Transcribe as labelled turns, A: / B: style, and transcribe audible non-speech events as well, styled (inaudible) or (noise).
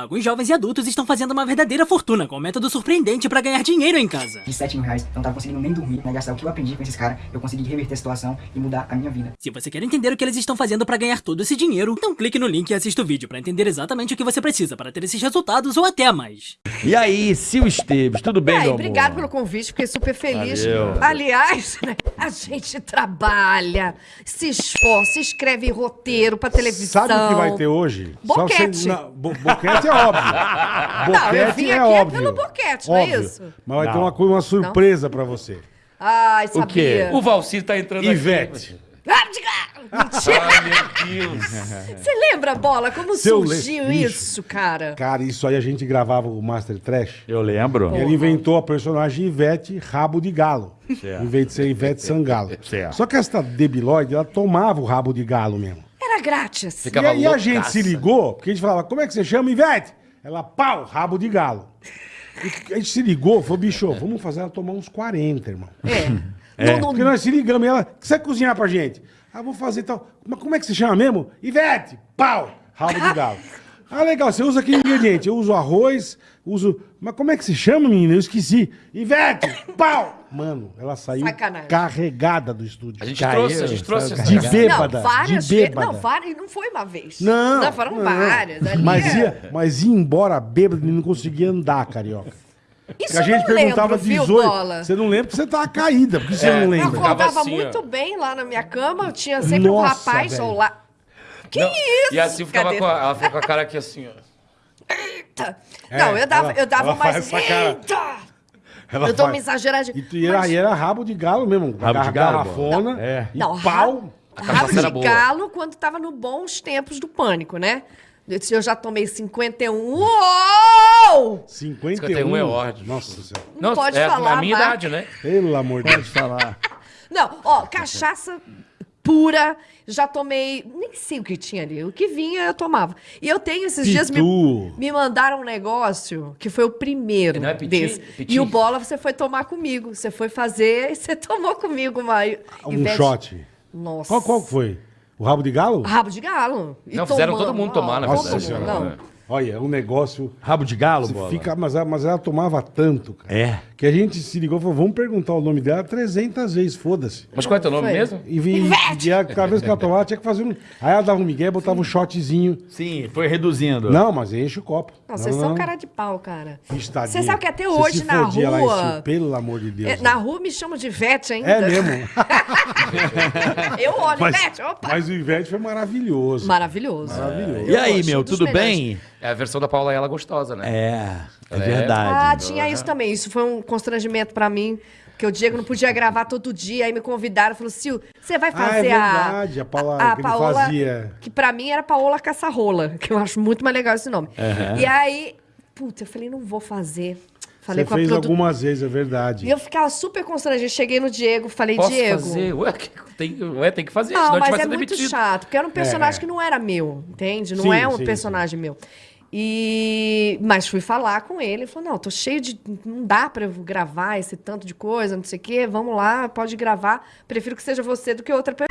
A: Alguns jovens e adultos estão fazendo uma verdadeira fortuna com um método surpreendente pra ganhar dinheiro em casa.
B: De 7 mil reais, eu não tava conseguindo nem dormir, né? Gastar o que eu aprendi com esses caras, eu consegui reverter a situação e mudar a minha vida.
A: Se você quer entender o que eles estão fazendo pra ganhar todo esse dinheiro, então clique no link e assista o vídeo pra entender exatamente o que você precisa para ter esses resultados ou até mais.
C: E aí, Sil Esteves, tudo bem,
D: E aí,
C: meu amor?
D: obrigado pelo convite, fiquei super feliz.
C: Valeu.
D: Aliás, né, a gente trabalha, se esforça, escreve roteiro pra televisão.
E: Sabe o que vai ter hoje?
D: Boquete.
E: Só você- não, bo- boquete é óbvio. (laughs)
D: Não, eu vim
E: Boquete é
D: aqui é
E: óbvio.
D: pelo boquete, não é
E: Óbvio.
D: isso?
E: Mas vai ter
C: Não.
E: uma, coisa, uma surpresa pra você.
D: Ai, sabia.
C: quê?
F: O Valcir tá entrando
E: Ivete.
D: Ah, diga- Mentira!
F: aqui. Meu Deus. (laughs)
D: Você lembra, Bola, como
E: Seu le-
D: surgiu
E: Bicho.
D: isso, cara?
E: Cara, isso aí a gente gravava o Master Trash.
C: Eu lembro.
E: E ele inventou a personagem Ivete Rabo de Galo.
C: Certo.
E: Em vez de ser Ivete Sangalo.
C: Certo.
E: Só que essa debilóide, ela tomava o rabo de galo mesmo.
D: Era grátis.
E: E
F: Ficava
E: aí a
F: loucaça.
E: gente se ligou, porque a gente falava, como é que você chama, Ivete? Ela, pau, rabo de galo. E a gente se ligou, falou, bicho, vamos fazer ela tomar uns 40, irmão.
D: É. (laughs) Não,
E: Porque nós se ligamos e ela, o que você vai cozinhar pra gente? Ah, vou fazer tal. Mas como é que você chama mesmo? Ivete, pau, rabo de (laughs) galo. Ah, legal, você usa que ingrediente? Eu uso arroz, uso... Mas como é que se chama, menina? Eu esqueci. Ivete, pau! Mano, ela saiu
D: Sacanagem.
E: carregada do estúdio.
F: A gente
C: Caiu,
F: trouxe, a gente trouxe essa
E: De
F: galera.
E: bêbada,
D: não, várias
E: de
D: vezes.
E: bêbada.
D: Não, várias, não foi uma vez.
E: Não,
D: Não, foram
E: não.
D: várias. Ali
E: Mas
D: é-
E: ia, mas ia embora bêbado e não conseguia andar, carioca.
D: Isso
E: Porque a gente
D: eu não
E: perguntava
D: lembro, viu,
E: 18.
D: Bola?
E: Você não lembra porque você tava caída, porque você
F: É,
E: não
D: Eu
E: lembra.
F: ficava
D: acordava
F: assim, ó.
D: muito bem lá na minha cama, eu tinha sempre um
E: Nossa,
D: rapaz
E: velho.
D: ao lado. Que
F: Não,
D: isso?
F: E assim ficava
D: Cadê?
F: com a, ela fica com a cara aqui assim, ó.
D: Eita.
E: É,
D: Não, eu dava,
E: ela-
D: eu dava mais. Eita!
E: Ela
D: Eu dou
E: faz-
D: uma exageradinha.
E: E, e era,
D: Mas-
E: e era rabo de galo mesmo.
C: Rabo de galo,
E: Garrafona.
C: É.
E: E
D: Não,
E: pau.
D: Rabo de
F: boa.
D: galo quando tava no bons tempos do pânico, né? Eu já tomei 51. Uou!
E: 51.
F: 51 é ótimo.
E: Nossa senhora.
D: Não pode
F: é
D: falar,
F: a minha
D: vai.
F: idade, né?
E: Pelo amor de Deus.
C: falar.
D: Não, ó, cachaça pura, já tomei, nem sei o que tinha ali, o que vinha eu tomava. E eu tenho esses dias me,
E: Pitu.
D: me mandaram um negócio que foi o primeiro
F: Não é piti?
D: desse.
F: Piti?
D: E o bola você foi tomar comigo, você foi fazer e você (laughs) tomou comigo uma
E: Um
D: Ivete-
E: shot.
D: Nossa.
E: Qual, qual foi? O rabo de galo?
D: Rabo de galo. E
F: Não, fizeram todo mundo tomar, na
E: Nossa
F: verdade.
D: mundo,
E: senhora.
D: não.
E: Olha, é um negócio.
C: Rabo de galo,
E: Você
C: bola?
E: fica, mas, ela, mas ela tomava tanto, cara.
C: É.
E: Que a gente se ligou e falou: vamos perguntar o nome dela 300 vezes, foda-se.
F: Mas qual é teu nome
D: Foi.
F: mesmo?
E: E, vi, e ela, cada vez que ela tomava, tinha que fazer um. Aí ela dava um migué, botava um shotzinho.
C: Sim, foi reduzindo.
E: Não, mas enche o copo.
D: Não, vocês são cara de pau, cara.
E: Vixe, tadinha.
D: Você sabe que até hoje na
E: fodia lá em
D: rua.
E: Sil, pelo amor de Deus.
D: É, na rua me chamam de Ivete ainda.
E: É mesmo. (laughs) (laughs)
D: Eu olho,
E: Mas,
D: Ivete, opa.
E: mas o Ivete foi maravilhoso.
D: Maravilhoso.
E: Maravilhoso.
C: E aí,
D: Eu
C: meu, tudo
D: melhores.
C: bem?
F: É a versão da Paula Ela gostosa, né?
C: É, é
F: É.
C: verdade.
D: Ah, tinha isso também. Isso foi um constrangimento pra mim. Porque o Diego não podia gravar todo dia. Aí me convidaram. Falou, Sil, você vai
E: Ah, é
D: fazer a...
E: verdade, a Paola- que ele fazia.
D: Que pra mim era Paola Caçarrola. (laughs) Que eu acho muito mais legal esse nome. E aí... Puta, eu falei, não vou fazer. Falei
E: Você
D: com a
E: fez
D: produ-
E: algumas vezes, é verdade.
D: E eu ficava super constrangida. Cheguei no Diego, falei,
F: Posso
D: Diego...
F: fazer? Ué, que- tem, ué, tem que fazer,
D: Não,
F: senão a gente
D: mas
F: vai
D: é
F: ser
D: muito
F: demitido.
D: chato, porque era um personagem
E: É.
D: que não era meu, entende? Não
E: Sim,
D: é um
E: sim,
D: personagem meu. E mas fui falar com ele, ele falou: "Não, tô cheio de não dá pra eu gravar esse tanto de coisa, não sei o quê. Vamos lá, pode gravar. Prefiro que seja você do que outra pessoa".